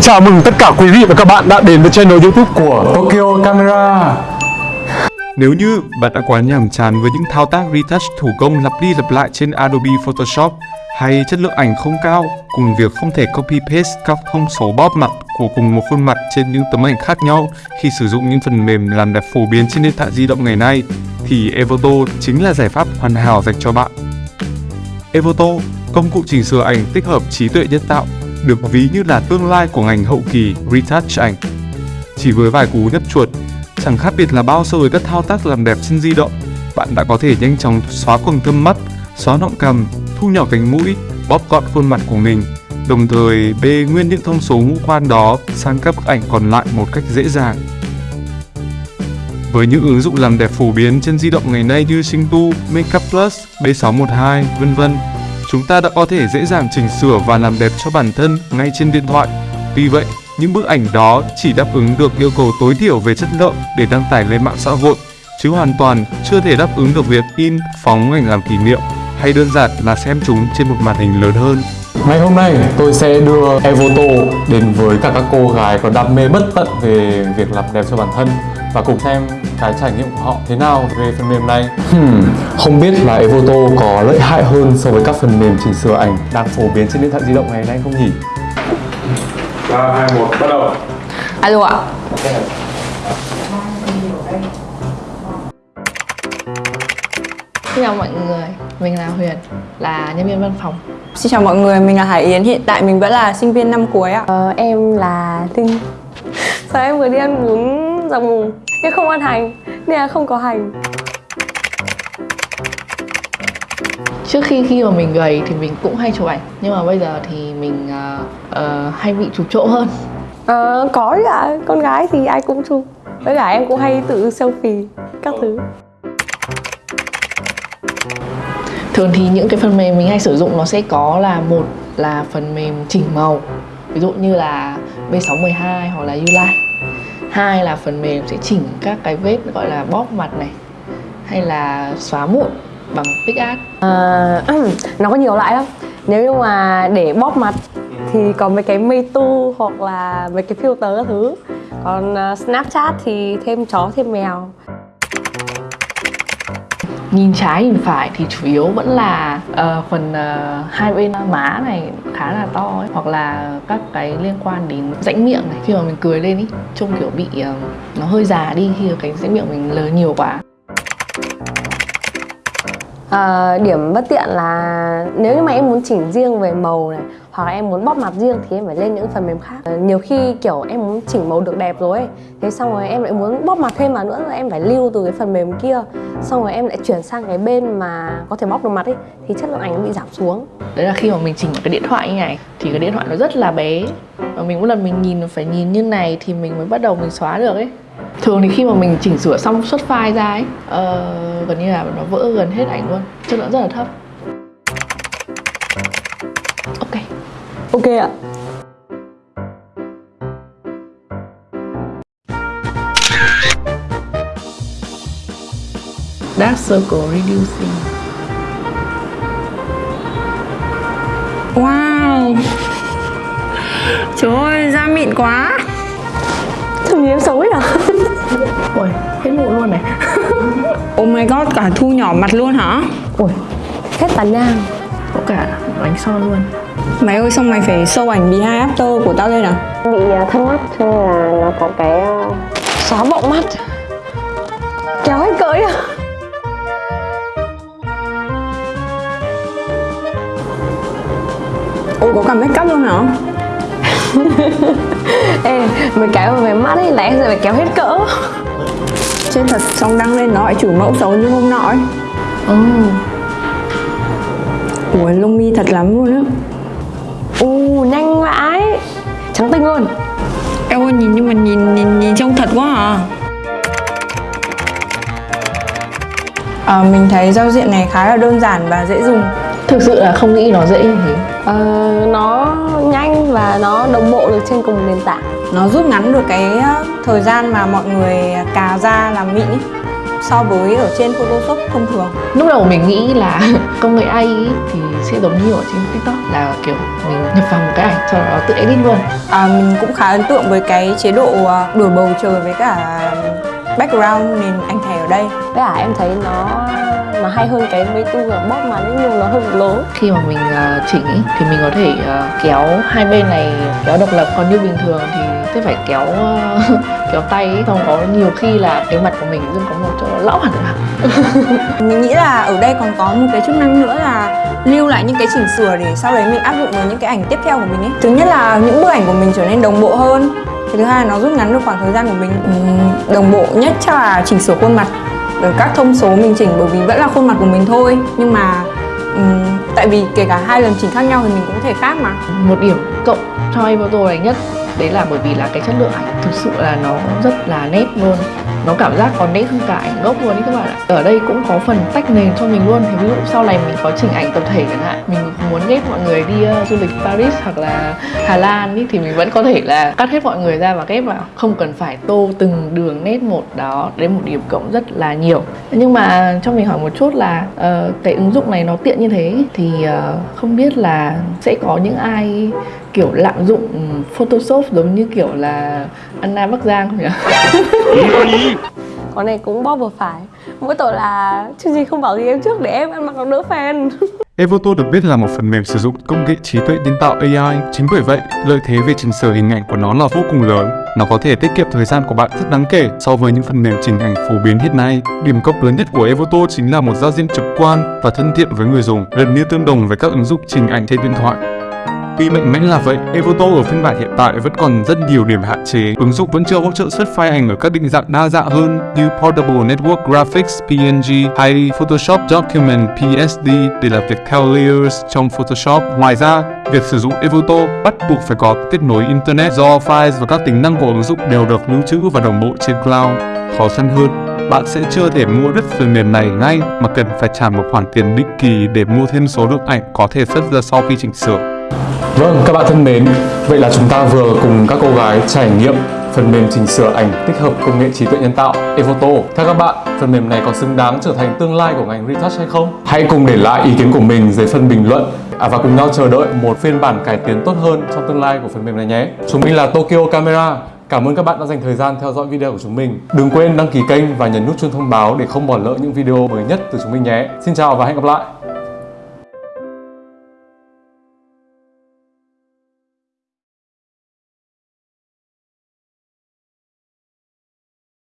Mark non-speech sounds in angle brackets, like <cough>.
Xin chào mừng tất cả quý vị và các bạn đã đến với channel youtube của Tokyo Camera Nếu như bạn đã quá nhàm chán với những thao tác retouch thủ công lặp đi lặp lại trên Adobe Photoshop hay chất lượng ảnh không cao cùng việc không thể copy paste các thông số bóp mặt của cùng một khuôn mặt trên những tấm ảnh khác nhau khi sử dụng những phần mềm làm đẹp phổ biến trên điện thoại di động ngày nay thì Evoto chính là giải pháp hoàn hảo dành cho bạn. Evoto, công cụ chỉnh sửa ảnh tích hợp trí tuệ nhân tạo, được ví như là tương lai của ngành hậu kỳ retouch ảnh. Chỉ với vài cú nhấp chuột, chẳng khác biệt là bao so với các thao tác làm đẹp trên di động, bạn đã có thể nhanh chóng xóa quầng thâm mắt, xóa nọng cằm, thu nhỏ cánh mũi, bóp gọn khuôn mặt của mình, đồng thời bê nguyên những thông số ngũ quan đó sang các bức ảnh còn lại một cách dễ dàng. Với những ứng dụng làm đẹp phổ biến trên di động ngày nay như Singtu, Makeup Plus, B612, vân vân, chúng ta đã có thể dễ dàng chỉnh sửa và làm đẹp cho bản thân ngay trên điện thoại. Tuy vậy, những bức ảnh đó chỉ đáp ứng được yêu cầu tối thiểu về chất lượng để đăng tải lên mạng xã hội, chứ hoàn toàn chưa thể đáp ứng được việc in, phóng ảnh làm kỷ niệm hay đơn giản là xem chúng trên một màn hình lớn hơn. Ngày hôm nay tôi sẽ đưa Evoto đến với cả các cô gái có đam mê bất tận về việc làm đẹp cho bản thân và cùng xem cái trải nghiệm của họ thế nào về phần mềm này. Hmm, không biết là Evoto có lợi hại hơn so với các phần mềm chỉnh sửa ảnh đang phổ biến trên điện thoại di động ngày nay không nhỉ? 3, 2, 1, bắt đầu! Alo ạ Xin chào mọi người, mình là Huyền, là nhân viên văn phòng Xin chào mọi người, mình là Hải Yến, hiện tại mình vẫn là sinh viên năm cuối ạ. Ờ, em là Linh Sao em vừa đi ăn bún dọc mùng Nhưng không ăn hành, nên là không có hành. Trước khi khi mà mình gầy thì mình cũng hay chụp ảnh Nhưng mà bây giờ thì mình uh, uh, hay bị chụp trộm hơn. Ờ, có ạ, con gái thì ai cũng chụp. Với cả em cũng hay tự selfie, các thứ Thường thì những cái phần mềm mình hay sử dụng nó sẽ có là một là phần mềm chỉnh màu Ví dụ như là B612 hoặc là Ulight. Hai là phần mềm sẽ chỉnh các cái vết gọi là bóp mặt này Hay là xóa mụn bằng PixArt à, ừ, Nó có nhiều loại lắm. Nếu như mà để bóp mặt thì có mấy cái Meitu hoặc là mấy cái filter các thứ. Còn à, Snapchat thì thêm chó thêm mèo nhìn trái nhìn phải thì chủ yếu vẫn là uh, phần uh, hai bên má này khá là to ấy hoặc là các cái liên quan đến rãnh miệng này. Khi mà mình cười lên ý trông kiểu bị uh, nó hơi già đi khi cái rãnh miệng mình lớn nhiều quá à, điểm bất tiện là nếu như mà em muốn chỉnh riêng về màu này hoặc là em muốn bóp mặt riêng thì em phải lên những phần mềm khác. À, nhiều khi kiểu em muốn chỉnh màu được đẹp rồi ấy thế xong rồi em lại muốn bóp mặt thêm vào nữa rồi em phải lưu từ cái phần mềm kia xong rồi em lại chuyển sang cái bên mà có thể bóp được mặt ấy thì chất lượng ảnh nó bị giảm xuống. Đấy là khi mà mình chỉnh cái điện thoại như này thì cái điện thoại nó rất là bé và mình mỗi lần mình nhìn phải nhìn như này thì mình mới bắt đầu mình xóa được ấy. Thường thì khi mà mình chỉnh sửa xong xuất file ra ấy uh, gần như là nó vỡ gần hết ảnh luôn. Chất lượng rất là thấp. Ok. Ok ạ. Dark circle reducing. Wow Trời ơi, da mịn quá. Thằng em xấu ấy à? Ui hết mụn luôn này. Oh my god, cả thu nhỏ mặt luôn hả? ui hết tàn nhang. Có cả bánh son luôn. Mày ơi, xong mày phải show ảnh behind after của tao lên à? bị thâm mắt cho nên là nó có cái uh, xóa bọng mắt. Kéo hết cỡi à? Ôi, có cả make up luôn hả? <laughs> ê mấy cái về mắt ấy em sẽ phải kéo hết cỡ. Trên thật xong đăng lên nó lại chủ mẫu xấu như hôm nọ ấy. Ừ. Ủa, lông mi thật lắm luôn á. U nhanh vãi trắng tinh luôn. Em ơi, nhìn nhưng mà nhìn nhìn nhìn trông thật quá à. À, mình thấy giao diện này khá là đơn giản và dễ dùng thực sự là không nghĩ nó dễ như thế ờ, nó nhanh và nó đồng bộ được trên cùng một nền tảng Nó rút ngắn được cái ờ, thời gian mà mọi người cà da làm mịn so với ở trên Photoshop thông thường. lúc đầu mình nghĩ là <laughs> công nghệ AI thì sẽ giống như ở trên TikTok là kiểu mình nhập vào một cái ảnh sau đó tự edit luôn À, mình cũng khá ấn tượng với cái chế độ à, đổi bầu trời với cả background nền ảnh thẻ ở đây. với cả em thấy nó nó hay hơn cái mấy tu là bóp mà nó nhưng nó hơi lớn khi mà mình ờ, chỉnh ý, thì mình có thể ờ, kéo hai bên này kéo độc lập còn như bình thường thì sẽ phải kéo ờ, <laughs> kéo tay ý. xong có nhiều khi là cái mặt của mình dưng có một chỗ lão hẳn ra <laughs> Mình nghĩ là ở đây còn có một cái chức năng nữa là lưu lại những cái chỉnh sửa để sau đấy mình áp dụng vào những cái ảnh tiếp theo của mình ấy. Thứ nhất là những bức ảnh của mình trở nên đồng bộ hơn. Cái thứ hai là nó rút ngắn được khoảng thời gian của mình. Ừm, đồng bộ nhất chắc là chỉnh sửa khuôn mặt. Các thông số mình chỉnh bởi vì vẫn là khuôn mặt của mình thôi. Nhưng mà um, tại vì kể cả hai lần chỉnh khác nhau thì mình cũng có thể khác mà. một điểm cộng cho photo này nhất đấy là bởi vì là cái chất lượng ảnh thực sự là nó rất là nét luôn nó cảm giác còn nét hơn cả ảnh gốc luôn ý các bạn ạ. Ở đây cũng có phần tách nền cho mình luôn. Thì ví dụ sau này mình có chỉnh ảnh tập thể chẳng hạn mình muốn ghép mọi người đi uh, du lịch Paris hoặc là Hà Lan ý, thì mình vẫn có thể là cắt hết mọi người ra và ghép vào. Không cần phải tô từng đường nét một đó đến một điểm cộng rất là nhiều. Nhưng mà cho mình hỏi một chút là uh, cái ứng dụng này nó tiện như thế thì uh, không biết là sẽ có những ai kiểu lạm dụng Photoshop giống như kiểu là Anna Bắc Giang không nhỉ? con này cũng bóp vừa phải mỗi tội là chương trình không bảo gì em trước để em ăn mặc nó đỡ fan Evoto được biết là một phần mềm sử dụng công nghệ trí tuệ nhân tạo AI. Chính bởi vậy, lợi thế về chỉnh sửa hình ảnh của nó là vô cùng lớn. Nó có thể tiết kiệm thời gian của bạn rất đáng kể so với những phần mềm chỉnh ảnh phổ biến hiện nay. Điểm cộng lớn nhất của Evoto chính là một giao diện trực quan và thân thiện với người dùng, gần như tương đồng với các ứng dụng chỉnh ảnh trên điện thoại. Tuy mạnh mẽ là vậy, Evoto ở phiên bản hiện tại vẫn còn rất nhiều điểm hạn chế. Ứng dụng vẫn chưa hỗ trợ xuất file ảnh ở các định dạng đa dạng hơn như Portable Network Graphics PNG hay Photoshop Document PSD để làm việc theo layers trong Photoshop. Ngoài ra, việc sử dụng Evoto bắt buộc phải có kết nối Internet do files và các tính năng của ứng dụng đều được lưu trữ và đồng bộ trên cloud. Khó khăn hơn, bạn sẽ chưa thể mua đứt phần mềm này ngay mà cần phải trả một khoản tiền định kỳ để mua thêm số lượng ảnh có thể xuất ra sau khi chỉnh sửa. Vâng, các bạn thân mến, vậy là chúng ta vừa cùng các cô gái trải nghiệm phần mềm chỉnh sửa ảnh tích hợp công nghệ trí tuệ nhân tạo Evoto. Theo các bạn, phần mềm này có xứng đáng trở thành tương lai của ngành retouch hay không? Hãy cùng để lại ý kiến của mình dưới phần bình luận à, và cùng nhau chờ đợi một phiên bản cải tiến tốt hơn trong tương lai của phần mềm này nhé. Chúng mình là Tokyo Camera. Cảm ơn các bạn đã dành thời gian theo dõi video của chúng mình. Đừng quên đăng ký kênh và nhấn nút chuông thông báo để không bỏ lỡ những video mới nhất từ chúng mình nhé. Xin chào và hẹn gặp lại.